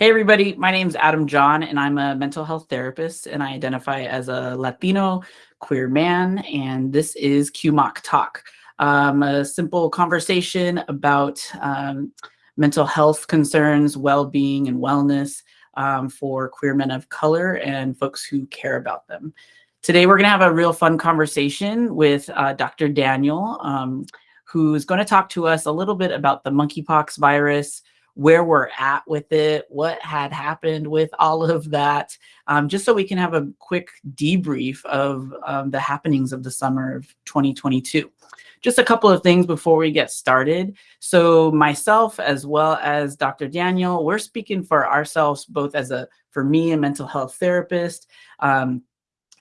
Hey, everybody. My name is Adam John, and I'm a mental health therapist, and I identify as a Latino queer man, and this is QMOC Talk, um, a simple conversation about um, mental health concerns, well-being, and wellness um, for queer men of color and folks who care about them. Today, we're going to have a real fun conversation with uh, Dr. Daniel, um, who's going to talk to us a little bit about the monkeypox virus, where we're at with it, what had happened with all of that, um, just so we can have a quick debrief of um, the happenings of the summer of 2022. Just a couple of things before we get started. So myself, as well as Dr. Daniel, we're speaking for ourselves, both as a, for me, a mental health therapist, um,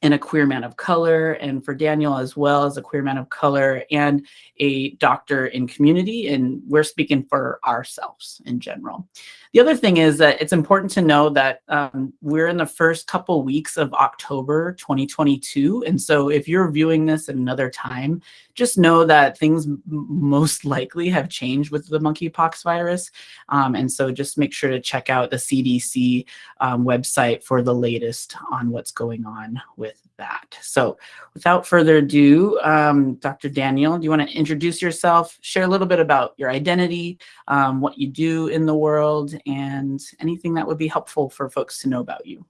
and a queer man of color, and for Daniel as well as a queer man of color and a doctor in community. And we're speaking for ourselves in general. The other thing is that it's important to know that um, we're in the first couple weeks of October 2022. And so if you're viewing this at another time, just know that things most likely have changed with the monkeypox virus. Um, and so just make sure to check out the CDC um, website for the latest on what's going on with that. So without further ado, um, Dr. Daniel, do you want to introduce yourself, share a little bit about your identity, um, what you do in the world, and anything that would be helpful for folks to know about you?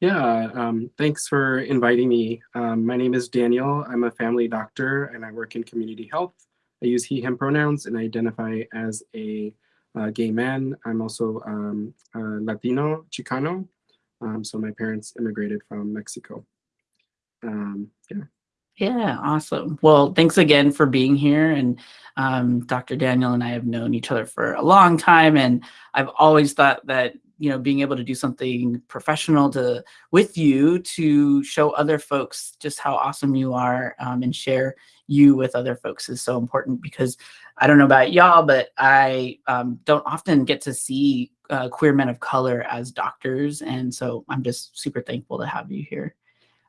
Yeah, um, thanks for inviting me. Um, my name is Daniel. I'm a family doctor and I work in community health. I use he, him pronouns and I identify as a uh, gay man. I'm also um, Latino, Chicano, um, so my parents immigrated from Mexico. Um, yeah. Yeah, awesome. Well, thanks again for being here. And um, Dr. Daniel and I have known each other for a long time, and I've always thought that you know being able to do something professional to with you to show other folks just how awesome you are um, and share you with other folks is so important because I don't know about y'all, but I um, don't often get to see uh, queer men of color as doctors. And so I'm just super thankful to have you here.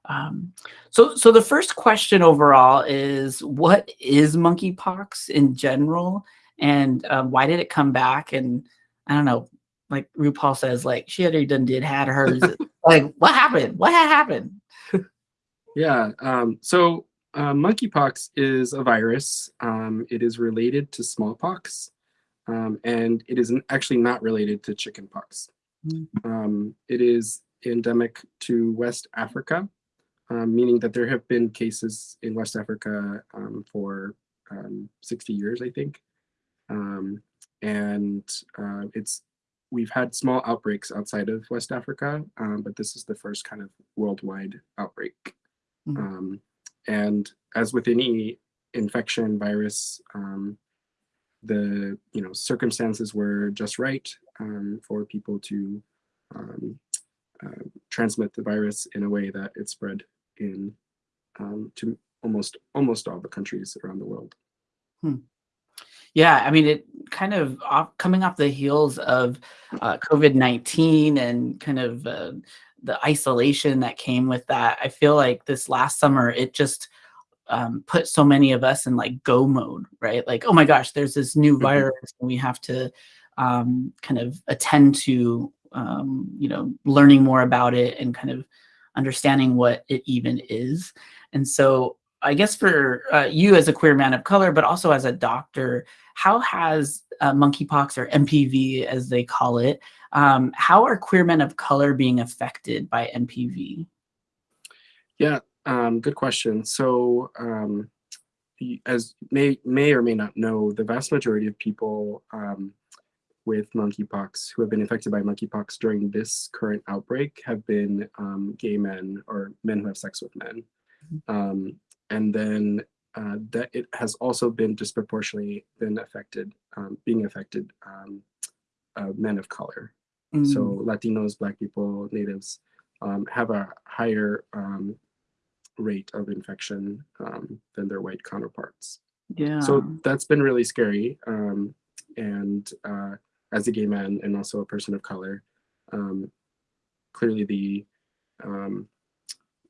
Um, so, so the first question overall is what is monkeypox in general and um, why did it come back? And I don't know, like RuPaul says, like she had already done did had hers. like what happened? What had happened? yeah. Um, so uh, monkeypox is a virus. Um, it is related to smallpox um, and it is actually not related to chickenpox. Mm. Um, it is endemic to West Africa, um, meaning that there have been cases in West Africa um, for um, 60 years, I think. Um, and uh, it's we've had small outbreaks outside of West Africa, but this is the first kind of worldwide outbreak. Mm. and as with any infection virus, um, the you know circumstances were just right um, for people to um, uh, transmit the virus in a way that it spread in um, to almost almost all the countries around the world. Hmm. Yeah, I mean, it kind of off, coming off the heels of uh, COVID nineteen and kind of uh, the isolation that came with that. I feel like this last summer it just um, put so many of us in like go mode, right? Like, oh my gosh, there's this new mm-hmm. virus, and we have to um, kind of attend to, um, you know, learning more about it and kind of understanding what it even is. And so, I guess for uh, you as a queer man of color, but also as a doctor, how has uh, monkeypox or MPV, as they call it, um, how are queer men of color being affected by MPV? Yeah, um, good question. So um, as may, may or may not know, the vast majority of people um, with monkeypox who have been infected by monkeypox during this current outbreak have been um, gay men or men who have sex with men. Mm-hmm. Um, and then uh, that it has also been disproportionately been affected, um, being affected uh, men of color. Mm. So Latinos, Black people, natives have a higher rate of infection um, than their white counterparts. Yeah. So that's been really scary. Um, and uh, as a gay man and also a person of color, um, clearly the um,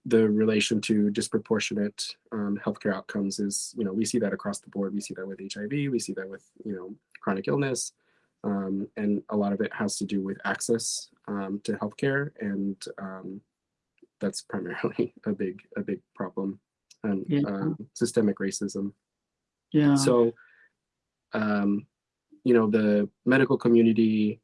the relation to disproportionate um, healthcare outcomes is, you know, we see that across the board. We see that with HIV. We see that with, you know, chronic illness. um, and a lot of it has to do with access um, to healthcare, and um, that's primarily a big a big problem, and Yeah. um, systemic racism. Yeah. So, um, you know, the medical community,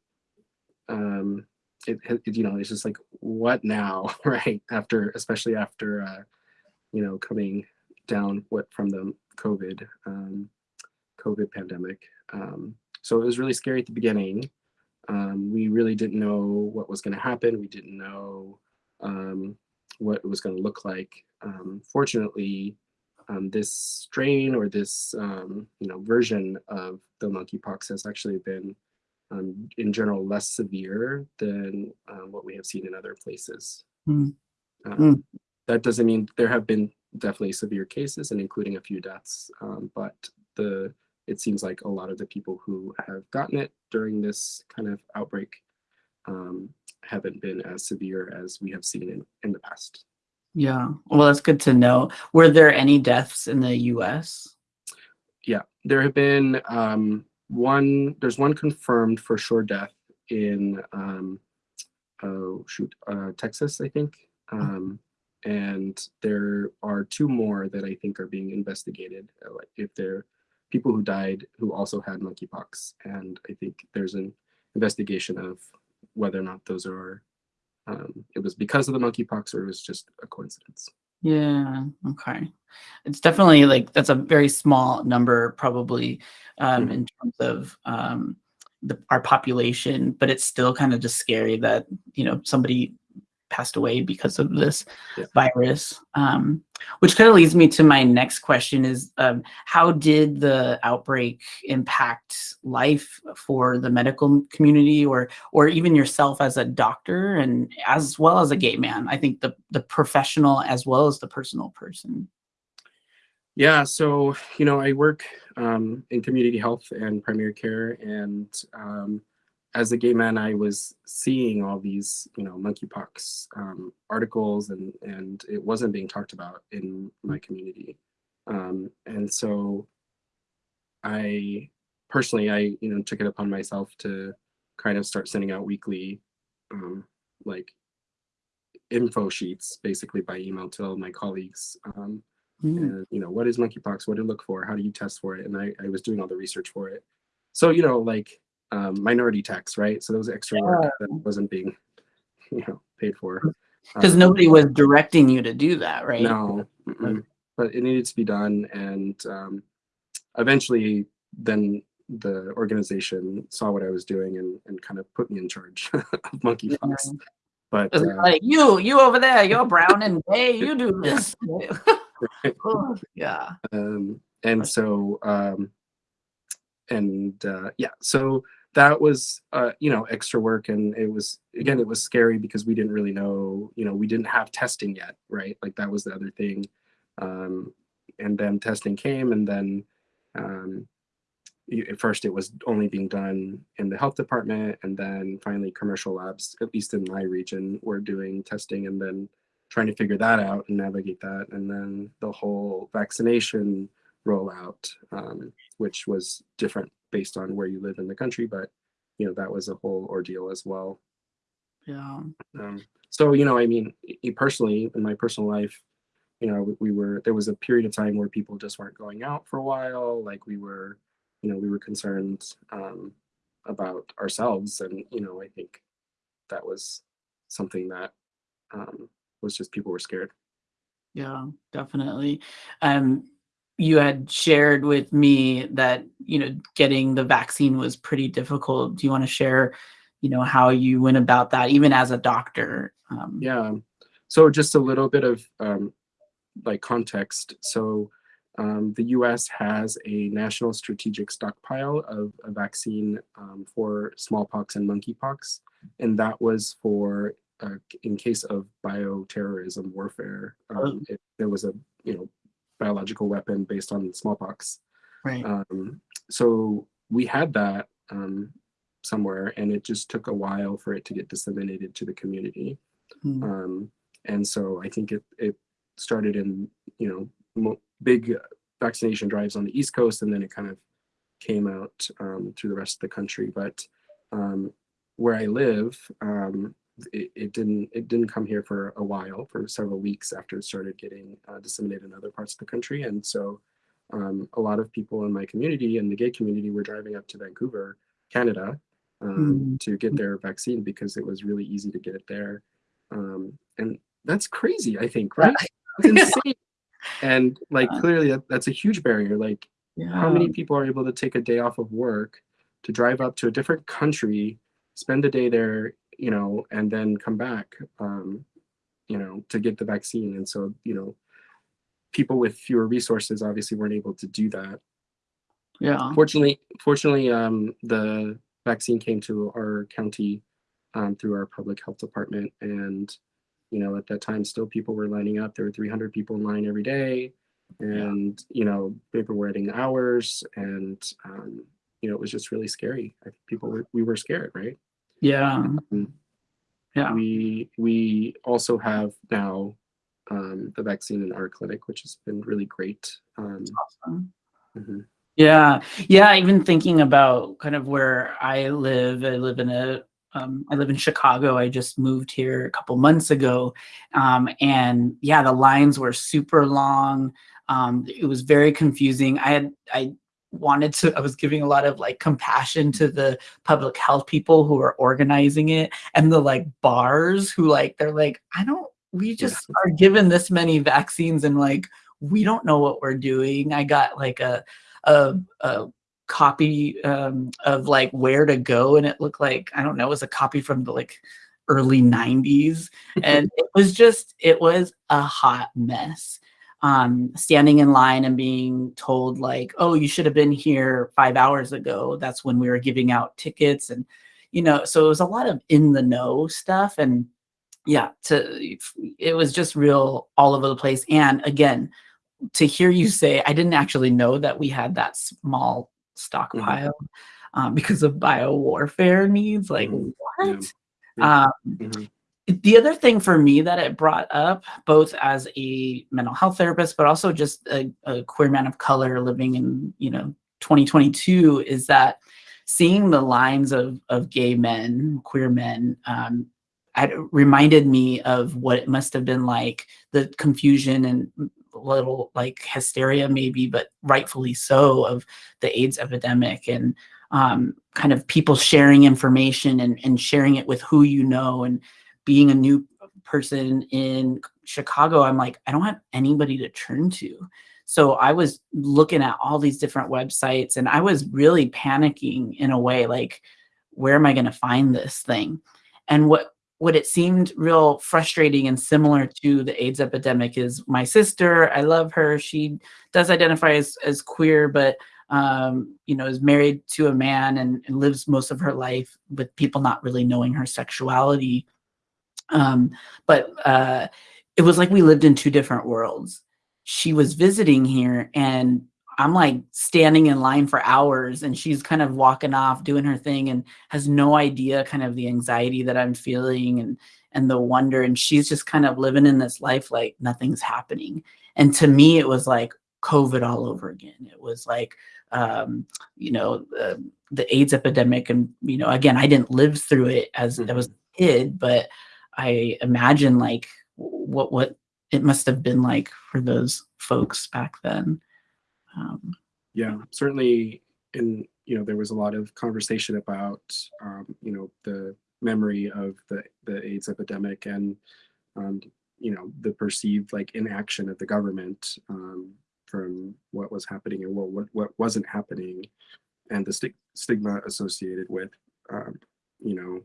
um, it, it, you know, it's just like, what now, right? After, especially after, uh, you know, coming down what from the COVID, um, COVID pandemic. Um, so it was really scary at the beginning. Um, we really didn't know what was going to happen. We didn't know um, what it was going to look like. Um, fortunately, um, this strain or this um, you know version of the monkeypox has actually been um, in general less severe than uh, what we have seen in other places. Um, Hmm. That doesn't mean there have been definitely severe cases and including a few deaths, um, but the it seems like a lot of the people who have gotten it during this kind of outbreak um, haven't been as severe as we have seen in, in the past. Yeah. Well, that's good to know. Were there any deaths in the US? Yeah, there have been um, one. There's one confirmed for sure death in um, oh shoot, uh, Texas, I think. Um, and there are two more that I think are being investigated. uh, Like if they're people who died who also had monkeypox, and I think there's an investigation of whether or not those are um, it was because of the monkeypox or it was just a coincidence. Yeah. Okay. It's definitely like that's a very small number, probably, um, Mhm. in terms of um, the, our population, but it's still kind of just scary that you know somebody passed away because of this Yeah. virus. Um, which kind of leads me to my next question: Is um, how did the outbreak impact life for the medical community, or or even yourself as a doctor, and as well as a gay man? I think the the professional as well as the personal person. Yeah, so you know, I work um, in community health and primary care, and um, as a gay man, I was seeing all these, you know, monkeypox um, articles, and and it wasn't being talked about in my community, um, and so I personally, I you know, took it upon myself to kind of start sending out weekly, um, like info sheets, basically by email to all my colleagues. Um, Mm. and you know what is monkeypox what to look for how do you test for it and I, I was doing all the research for it so you know like um, minority tax right so that was extra work that wasn't being you know paid for Because Um, nobody was directing you to do that, right? no mm-mm. but it needed to be done and um, eventually then the organization saw what i was doing and, and kind of put me in charge of monkeypox Yeah. but uh, like you, you over there, you're brown and gay, you do this. Oh, yeah. um, and so um, and uh, yeah so that was uh, you know extra work and it was again it was scary because we didn't really know you know we didn't have testing yet right? Like that was the other thing. Um, and then testing came and then um, at first it was only being done in the health department and then finally commercial labs at least in my region were doing testing and then trying to figure that out and navigate that and then the whole vaccination rollout um, which was different based on where you live in the country but you know that was a whole ordeal as well Yeah. um, so you know i mean personally in my personal life you know we were there was a period of time where people just weren't going out for a while like we were you know we were concerned um, about ourselves and you know i think that was something that um, was just people were scared Yeah, definitely. Um, you had shared with me that, you know, getting the vaccine was pretty difficult. Do you want to share, you know, how you went about that, even as a doctor? Um, Yeah. So just a little bit of um, like context. So um, the U.S. has a national strategic stockpile of a vaccine um, for smallpox and monkeypox, and that was for uh, in case of bioterrorism warfare. Um, if there was a you know biological weapon based on smallpox. Right. Um, so we had that um, somewhere, and it just took a while for it to get disseminated to the community. Mm. Um, and so I think it it started in you know mo- big vaccination drives on the East Coast, and then it kind of came out um, through the rest of the country. But um, where I live, um, it, it, didn't it didn't come here for a while, for several weeks after it started getting uh, disseminated in other parts of the country. And so um, a lot of people in my community and the gay community were driving up to Vancouver, Canada, mm. to get their vaccine because it was really easy to get it there. Um, and that's crazy, I think, right? That's insane. and like clearly that, that's a huge barrier. Like yeah. how many people are able to take a day off of work to drive up to a different country, spend a day there, you know, and then come back, um, you know, to get the vaccine. And so, you know, people with fewer resources obviously weren't able to do that. Yeah. Fortunately, fortunately, um, the vaccine came to our county um, through our public health department, and you know, at that time, still people were lining up. There were 300 people in line every day, and yeah. you know, people were waiting hours, and um, you know, it was just really scary. I think people were we were scared, right? Yeah. Um, yeah. We we also have now um, the vaccine in our clinic, which has been really great. Um, awesome. Mm-hmm. Yeah, yeah. Even thinking about kind of where I live, I live in a, um, I live in Chicago. I just moved here a couple months ago, um, and yeah, the lines were super long. Um, it was very confusing. I had I wanted to i was giving a lot of like compassion to the public health people who are organizing it and the like bars who like they're like i don't we just are given this many vaccines and like we don't know what we're doing. I got like a a, a copy um, of like where to go, and it looked like I don't know, it was a copy from the like early 90s and it was just it was a hot mess um, standing in line and being told like oh you should have been here five hours ago that's when we were giving out tickets and you know so it was a lot of in the know stuff and yeah to it was just real all over the place and again to hear you say i didn't actually know that we had that small stockpile mm-hmm. um, because of bio warfare needs like mm-hmm. what yeah. Um, mm-hmm. The other thing for me that it brought up both as a mental health therapist but also just a, a queer man of color living in you know 2022 is that seeing the lines of of gay men queer men um, it reminded me of what it must have been like the confusion and little like hysteria maybe but rightfully so of the aids epidemic and um, kind of people sharing information and, and sharing it with who you know and being a new person in chicago i'm like i don't have anybody to turn to so i was looking at all these different websites and i was really panicking in a way like where am i going to find this thing and what what it seemed real frustrating and similar to the AIDS epidemic is my sister. I love her. She does identify as, as queer, but um, you know, is married to a man and, and, lives most of her life with people not really knowing her sexuality. Um, but uh, it was like we lived in two different worlds. She was visiting here and I'm like standing in line for hours and she's kind of walking off doing her thing and has no idea kind of the anxiety that I'm feeling and and the wonder and she's just kind of living in this life like nothing's happening. And to me it was like COVID all over again. It was like um, you know uh, the AIDS epidemic and you know again I didn't live through it as mm-hmm. I was a kid but I imagine like what what it must have been like for those folks back then. Um, yeah, certainly. In you know, there was a lot of conversation about um, you know the memory of the the AIDS epidemic and um, you know the perceived like inaction of the government um, from what was happening and what what, what wasn't happening, and the st- stigma associated with um, you know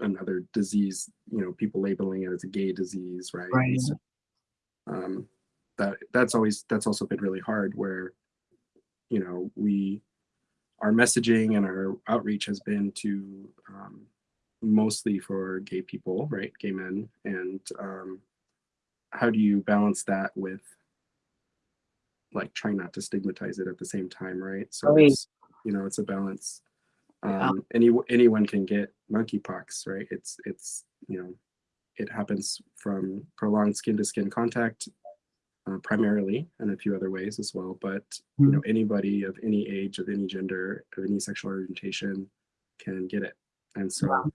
another disease. You know, people labeling it as a gay disease, right? Right. So, um, that that's always that's also been really hard where you know we our messaging and our outreach has been to um, mostly for gay people right gay men and um, how do you balance that with like trying not to stigmatize it at the same time right so right. it's you know it's a balance um, any anyone can get monkeypox right it's it's you know it happens from prolonged skin to skin contact uh, primarily, and a few other ways as well. But you know, anybody of any age, of any gender, of any sexual orientation can get it. And so Wow.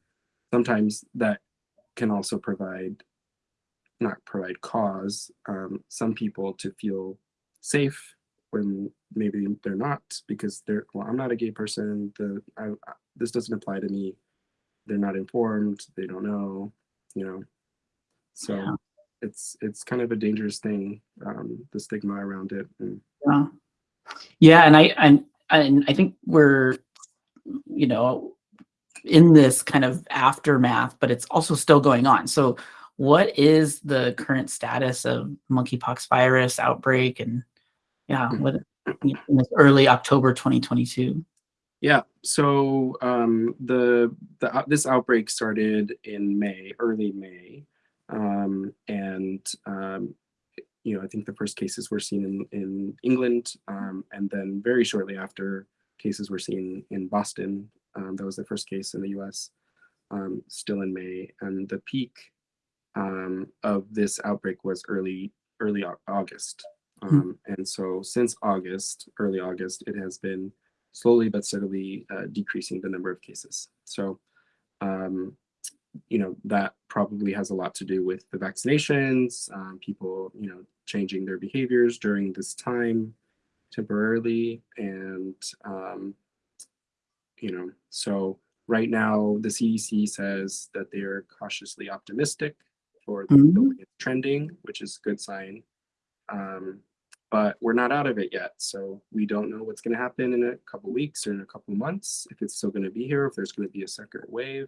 sometimes that can also provide, not provide cause, um, some people to feel safe when maybe they're not because they're, well, I'm not a gay person. The I, I- this doesn't apply to me. They're not informed. They don't know, you know. So Yeah. it's it's kind of a dangerous thing, um, the stigma around it. And Yeah. Yeah, and I and and I think we're you know in this kind of aftermath, but it's also still going on. So what is the current status of monkeypox virus outbreak and yeah, Hmm. what early October 2022? Yeah. So um, the the out- this outbreak started in May, early May, um, and um, you know I think the first cases were seen in in England, um, and then very shortly after, cases were seen in Boston. Um, that was the first case in the U.S. Um, still in May, and the peak um, of this outbreak was early early August. Um, and so since August, early August, it has been slowly but steadily uh, decreasing the number of cases. So, um, you know, that probably has a lot to do with the vaccinations, um, people, you know, changing their behaviors during this time temporarily. And, um, you know, so right now the CDC says that they're cautiously optimistic for the, the Mhm. trending, which is a good sign. Um, but we're not out of it yet. So we don't know what's going to happen in a couple weeks or in a couple months, if it's still going to be here, if there's going to be a second wave,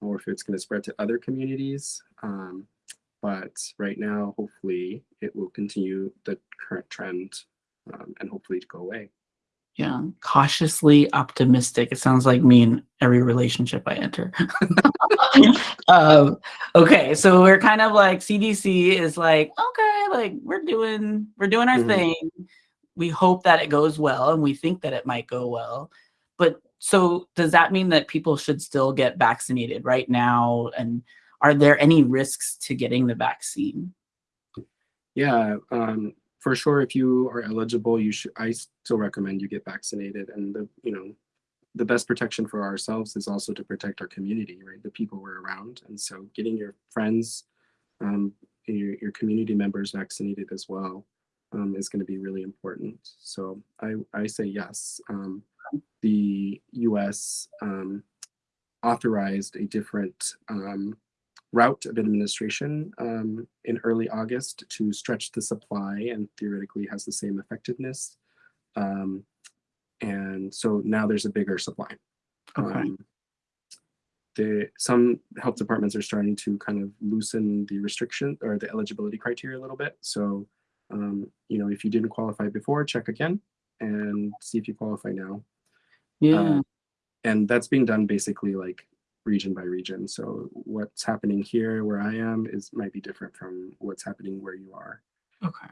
or if it's going to spread to other communities. Um, but right now, hopefully, it will continue the current trend um, and hopefully to go away. Yeah, cautiously optimistic. It sounds like me in every relationship I enter. um, okay, so we're kind of like CDC is like, okay, like we're doing we're doing our Mhm. thing. We hope that it goes well, and we think that it might go well. But so does that mean that people should still get vaccinated right now? And are there any risks to getting the vaccine? Yeah, um, for sure. If you are eligible, you should. I still recommend you get vaccinated. And the you know, the best protection for ourselves is also to protect our community, right? The people we're around, and so getting your friends, um, your your community members vaccinated as well, um, is going to be really important. So I I say yes. Um, the U.S. Um, authorized a different um, route of administration um, in early August to stretch the supply and theoretically has the same effectiveness. Um, and so now there's a bigger supply. Okay. Um, the, some health departments are starting to kind of loosen the restriction or the eligibility criteria a little bit. So, um, you know, if you didn't qualify before, check again and see if you qualify now Yeah. uh, and that's being done basically like region by region so what's happening here where i am is might be different from what's happening where you are okay.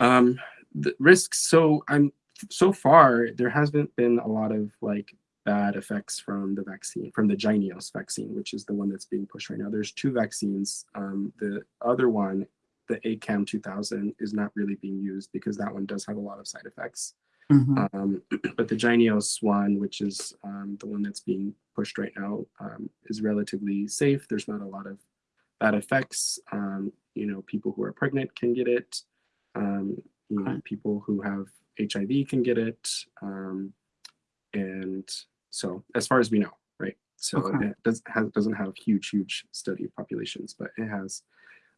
um the risks so i'm so far there hasn't been a lot of like bad effects from the vaccine from the Jynneos vaccine which is the one that's being pushed right now there's two vaccines um the other one the acam 2000 is not really being used because that one does have a lot of side effects Mhm. um, but the Jynneos one, which is um, the one that's being pushed right now, um, is relatively safe. There's not a lot of bad effects. Um, you know, people who are pregnant can get it. Um, you know, Okay. people who have HIV can get it. Um, and so, as far as we know, right? So Okay. it does, has, doesn't have huge, huge study of populations, but it has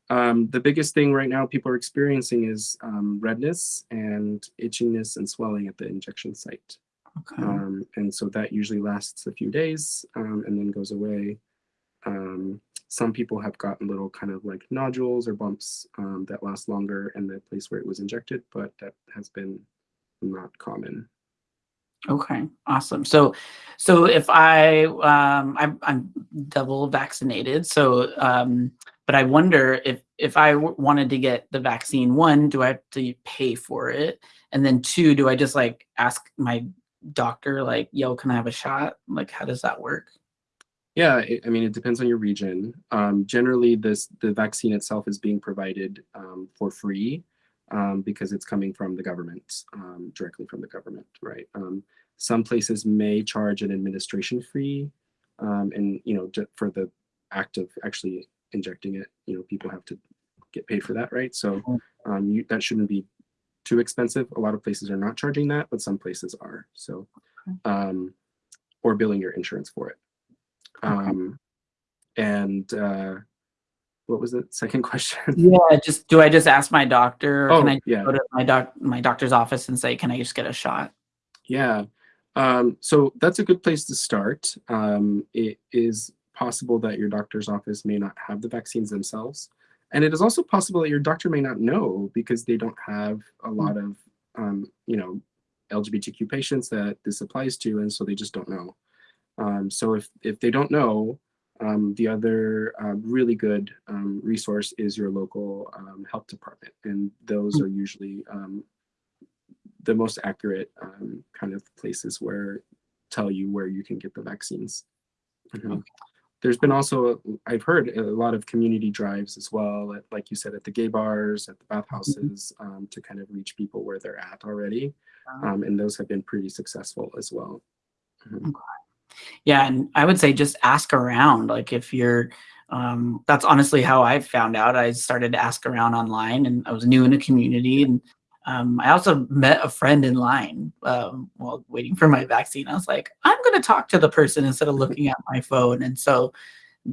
um, the biggest thing right now people are experiencing is um, redness and itchiness and swelling at the injection site. Okay. Um, and so that usually lasts a few days um, and then goes away. Some people have gotten little kind of like nodules or bumps um, that last longer in the place where it was injected, but that has been not common. Okay, awesome. So, so if I, um, I'm, I'm double vaccinated. So, um, but I wonder if if I wanted to get the vaccine, one, do I have to pay for it? And then two, do I just like ask my doctor, like, yo, can I have a shot? Like, how does that work? Yeah, it, I mean, it depends on your region. Um, generally, this the vaccine itself is being provided um, for free um, because it's coming from the government, um, directly from the government, right? Um, some places may charge an administration fee, um, and you know, for the act of actually injecting it, you know, people have to get paid for that, right? So Mhm. um, you, that shouldn't be too expensive. A lot of places are not charging that, but some places are. So, um, or billing your insurance for it. Um, and uh, what was the second question? Yeah, just do I just ask my doctor or Oh, can I yeah. go to my doc my doctor's office and say, can I just get a shot? Yeah. Um, so that's a good place to start. Um, it is possible that your doctor's office may not have the vaccines themselves. And it is also possible that your doctor may not know because they don't have a lot of, um, you know, LGBTQ patients that this applies to, and so they just don't know. Um, so if, if they don't know, um, the other uh, really good um, resource is your local um, health department, and those are usually um, the most accurate um, kind of places where tell you where you can get the vaccines. Mhm. Okay. There's been also, I've heard a lot of community drives as well, at, like you said, at the gay bars, at the bathhouses, um, to kind of reach people where they're at already. Um, and those have been pretty successful as well. Mhm. Yeah, and I would say just ask around. Like if you're, um, that's honestly how I found out. I started to ask around online, and I was new in a community, and um, I also met a friend in line um, while waiting for my vaccine. I was like, I'm going to talk to the person instead of looking at my phone. And so,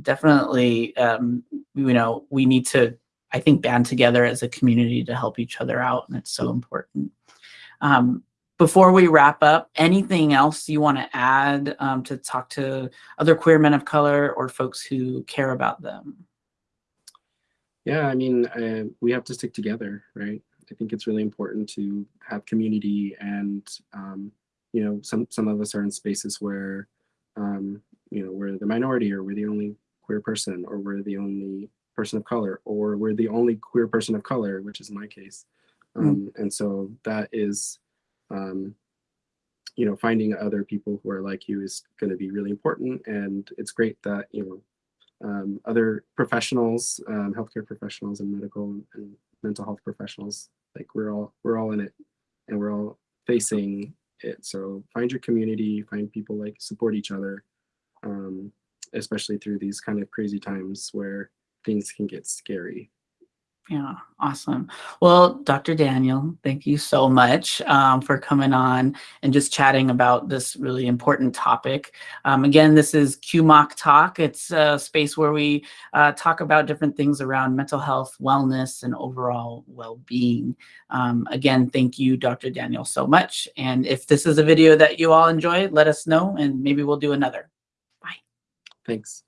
definitely, um, you know, we need to, I think, band together as a community to help each other out, and it's so important. Before we wrap up, anything else you want to add um, to talk to other queer men of color or folks who care about them? Yeah, I mean, uh, we have to stick together, right? I think it's really important to have community, and um, you know, some some of us are in spaces where, um, you know, we're the minority, or we're the only queer person, or we're the only person of color, or we're the only queer person of color, which is my case. Um, And so that is, um, you know, finding other people who are like you is going to be really important, and it's great that you know um, other professionals, um, healthcare professionals, and medical and mental health professionals. Like we're all we're all in it, and we're all facing it. So find your community, find people like support each other, um, especially through these kind of crazy times where things can get scary. Yeah, awesome. Well, Dr. Daniel, thank you so much um, for coming on and just chatting about this really important topic. Um, again, this is QMOC Talk. It's a space where we uh, talk about different things around mental health, wellness, and overall well-being. Um, again, thank you, Dr. Daniel, so much. And if this is a video that you all enjoy, let us know and maybe we'll do another. Bye. Thanks.